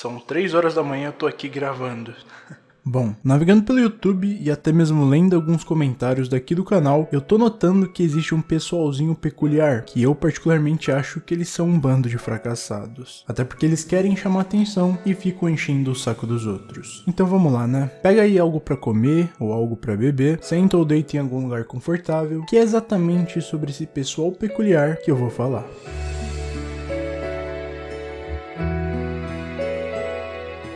São 3 horas da manhã, eu tô aqui gravando. Bom, navegando pelo YouTube e até mesmo lendo alguns comentários daqui do canal, eu tô notando que existe um pessoalzinho peculiar, que eu particularmente acho que eles são um bando de fracassados. Até porque eles querem chamar atenção e ficam enchendo o saco dos outros. Então vamos lá, né? Pega aí algo para comer ou algo para beber, senta ou deita em algum lugar confortável, que é exatamente sobre esse pessoal peculiar que eu vou falar.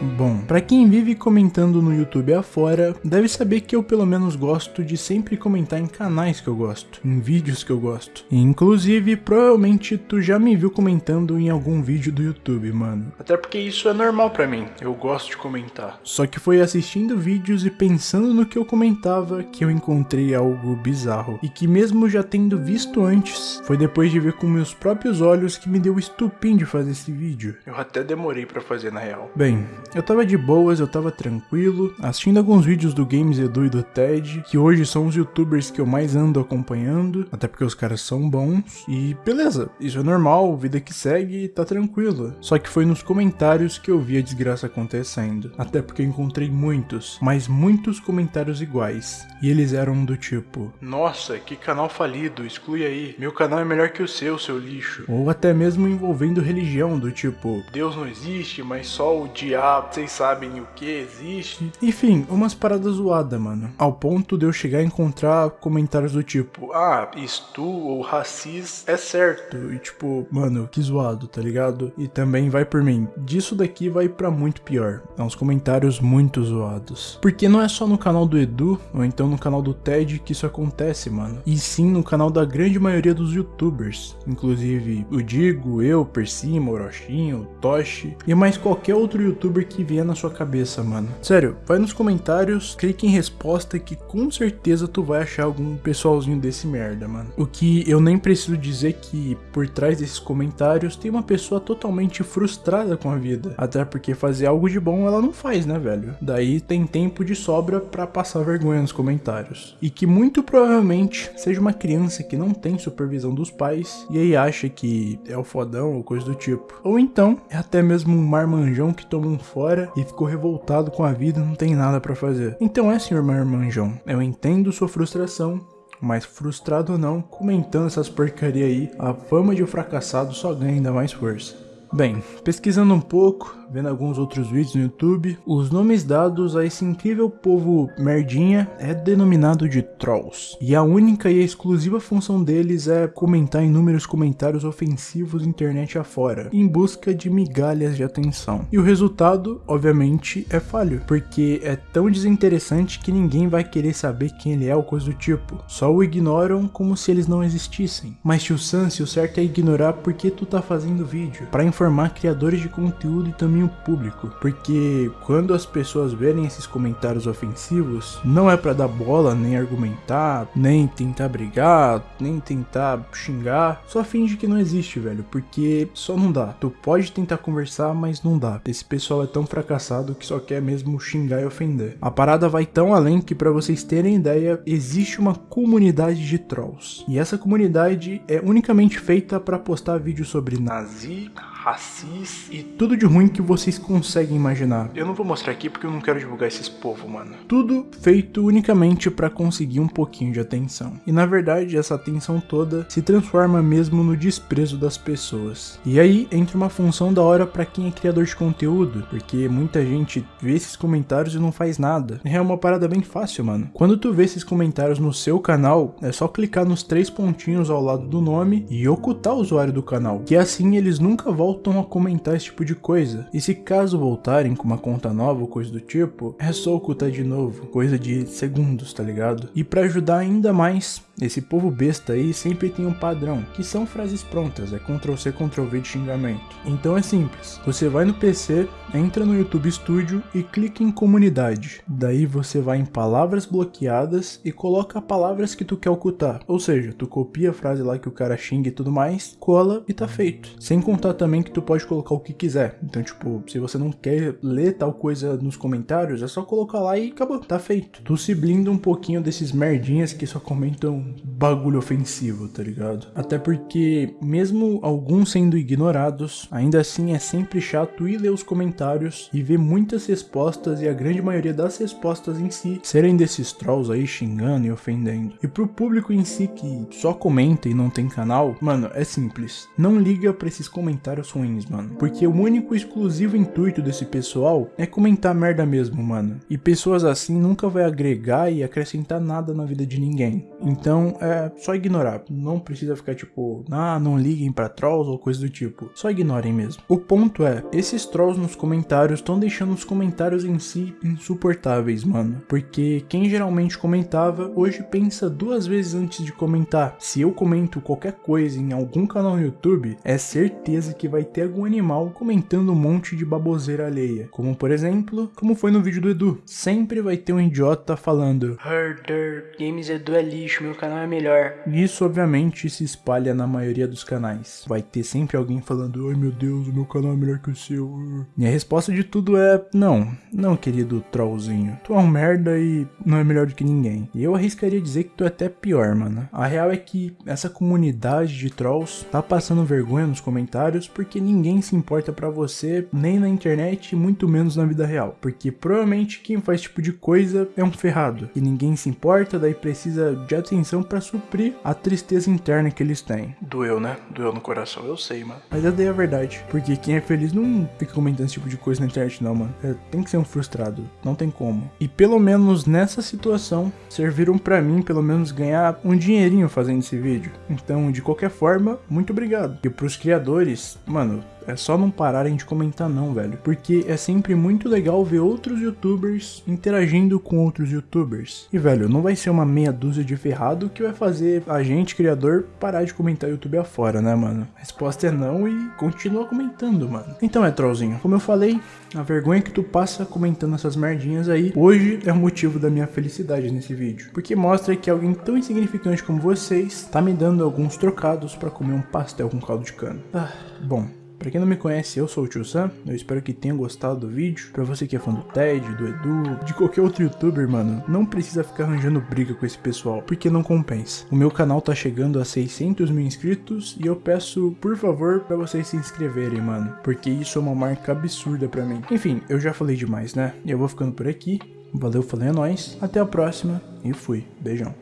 Bom, para quem vive comentando no YouTube afora, deve saber que eu pelo menos gosto de sempre comentar em canais que eu gosto, em vídeos que eu gosto. E, inclusive, provavelmente tu já me viu comentando em algum vídeo do YouTube, mano. Até porque isso é normal para mim, eu gosto de comentar. Só que foi assistindo vídeos e pensando no que eu comentava que eu encontrei algo bizarro. E que mesmo já tendo visto antes, foi depois de ver com meus próprios olhos que me deu o estupim de fazer esse vídeo. Eu até demorei para fazer na real. Bem, eu tava de boas, eu tava tranquilo, assistindo alguns vídeos do Games Edu e do Ted, que hoje são os youtubers que eu mais ando acompanhando, até porque os caras são bons, e beleza, isso é normal, vida que segue, tá tranquilo. Só que foi nos comentários que eu vi a desgraça acontecendo, até porque eu encontrei muitos, mas muitos comentários iguais, e eles eram do tipo: Nossa, que canal falido, exclui aí, meu canal é melhor que o seu, seu lixo. Ou até mesmo envolvendo religião, do tipo: Deus não existe, mas só o diabo vocês sabem o que existe. Enfim, umas paradas zoadas, mano. Ao ponto de eu chegar a encontrar comentários do tipo, ah, isto ou racis é certo. E tipo, mano, que zoado, tá ligado? E também vai por mim. Disso daqui vai para muito pior. É uns comentários muito zoados. Porque não é só no canal do Edu, ou então no canal do Ted que isso acontece, mano. E sim no canal da grande maioria dos youtubers. Inclusive o Digo, eu, Persima, Orochinho, Toshi e mais qualquer outro youtuber que vier na sua cabeça, mano. Sério, vai nos comentários, clique em resposta que com certeza tu vai achar algum pessoalzinho desse merda, mano. O que eu nem preciso dizer que por trás desses comentários tem uma pessoa totalmente frustrada com a vida. Até porque fazer algo de bom ela não faz, né, velho? Daí tem tempo de sobra para passar vergonha nos comentários. E que muito provavelmente seja uma criança que não tem supervisão dos pais e aí acha que é o fodão ou coisa do tipo. Ou então é até mesmo um marmanjão que toma um fora e ficou revoltado com a vida e não tem nada para fazer. Então é, senhor Marmanjão, eu entendo sua frustração, mas frustrado ou não, comentando essas porcaria aí, a fama de um fracassado só ganha ainda mais força. Bem, pesquisando um pouco, vendo alguns outros vídeos no YouTube, os nomes dados a esse incrível povo merdinha é denominado de Trolls. E a única e exclusiva função deles é comentar inúmeros comentários ofensivos internet afora, em busca de migalhas de atenção. E o resultado, obviamente, é falho, porque é tão desinteressante que ninguém vai querer saber quem ele é ou coisa do tipo. Só o ignoram como se eles não existissem. Mas tio Sam, se o certo é ignorar porque tu tá fazendo vídeo, para informar criadores de conteúdo e também domínio público, porque quando as pessoas verem esses comentários ofensivos, não é para dar bola, nem argumentar, nem tentar brigar, nem tentar xingar, só finge que não existe, velho, porque só não dá. Tu pode tentar conversar, mas não dá. Esse pessoal é tão fracassado que só quer mesmo xingar e ofender. A parada vai tão além que para vocês terem ideia, existe uma comunidade de trolls. E essa comunidade é unicamente feita para postar vídeos sobre nazi, racis e tudo de ruim que vocês conseguem imaginar. Eu não vou mostrar aqui porque eu não quero divulgar esses povos, mano. Tudo feito unicamente para conseguir um pouquinho de atenção. E na verdade, essa atenção toda se transforma mesmo no desprezo das pessoas. E aí entra uma função da hora para quem é criador de conteúdo, porque muita gente vê esses comentários e não faz nada. É uma parada bem fácil, mano. Quando tu vê esses comentários no seu canal, é só clicar nos três pontinhos ao lado do nome e ocultar o usuário do canal, que assim eles nunca voltam voltam a comentar esse tipo de coisa. E se caso voltarem com uma conta nova ou coisa do tipo, é só ocultar de novo, coisa de segundos, tá ligado? E para ajudar ainda mais, esse povo besta aí sempre tem um padrão, que são frases prontas, é Ctrl C, Ctrl V de xingamento. Então é simples, você vai no PC, entra no YouTube Studio e clica em comunidade. Daí você vai em palavras bloqueadas e coloca palavras que tu quer ocultar. Ou seja, tu copia a frase lá que o cara xinga e tudo mais, cola e tá feito. Sem contar também que tu pode colocar o que quiser. Então, tipo, se você não quer ler tal coisa nos comentários, é só colocar lá e acabou, tá feito. Tu se blinda um pouquinho desses merdinhas que só comentam bagulho ofensivo, tá ligado? Até porque, mesmo alguns sendo ignorados, ainda assim é sempre chato ir ler os comentários e ver muitas respostas e a grande maioria das respostas em si serem desses trolls aí xingando e ofendendo. E pro público em si que só comenta e não tem canal, mano, é simples. Não liga pra esses comentários ruins, mano. Porque o único exclusivo intuito desse pessoal é comentar merda mesmo, mano. E pessoas assim nunca vai agregar e acrescentar nada na vida de ninguém. Então é só ignorar. Não precisa ficar tipo, ah, não liguem pra trolls ou coisa do tipo. Só ignorem mesmo. O ponto é, esses trolls nos comentários estão deixando os comentários em si insuportáveis, mano. Porque quem geralmente comentava, hoje pensa duas vezes antes de comentar. Se eu comento qualquer coisa em algum canal no YouTube, é certeza que vai ter algum animal comentando um monte de baboseira alheia. Como por exemplo, como foi no vídeo do Edu. Sempre vai ter um idiota falando Herder, Games Edu é lixo, meu canal é melhor. Isso obviamente se espalha na maioria dos canais. Vai ter sempre alguém falando, ai meu Deus, o meu canal é melhor que o seu. E a resposta de tudo é, não, não querido trollzinho. Tu é um merda e não é melhor do que ninguém. E eu arriscaria dizer que tu é até pior, mano. A real é que essa comunidade de trolls tá passando vergonha nos comentários porque ninguém se importa pra você, nem na internet e muito menos na vida real. Porque provavelmente quem faz esse tipo de coisa é um ferrado. E ninguém se importa, daí precisa de atenção pra suprir a tristeza interna que eles têm. Doeu, né? Doeu no coração, eu sei, mano. Mas daí é a verdade. Porque quem é feliz não fica comentando esse tipo de coisa na internet, não, mano. É, tem que ser um frustrado. Não tem como. E pelo menos nessa situação, serviram pra mim, pelo menos, ganhar um dinheirinho fazendo esse vídeo. Então, de qualquer forma, muito obrigado. E pros criadores, mano, é só não pararem de comentar não, velho. Porque é sempre muito legal ver outros youtubers interagindo com outros youtubers. E, velho, não vai ser uma meia dúzia de ferrado que vai fazer a gente, criador, parar de comentar YouTube afora, né, mano? Resposta é não e continua comentando, mano. Então é, trollzinho. Como eu falei, a vergonha que tu passa comentando essas merdinhas aí, hoje é o motivo da minha felicidade nesse vídeo. Porque mostra que alguém tão insignificante como vocês tá me dando alguns trocados pra comer um pastel com caldo de cana. Ah, bom. Pra quem não me conhece, eu sou o Tio Sam, eu espero que tenha gostado do vídeo. Pra você que é fã do Ted, do Edu, de qualquer outro youtuber, mano, não precisa ficar arranjando briga com esse pessoal, porque não compensa. O meu canal tá chegando a 600 mil inscritos e eu peço, por favor, pra vocês se inscreverem, mano, porque isso é uma marca absurda pra mim. Enfim, eu já falei demais, né? E eu vou ficando por aqui. Valeu, falei a nós, até a próxima e fui. Beijão.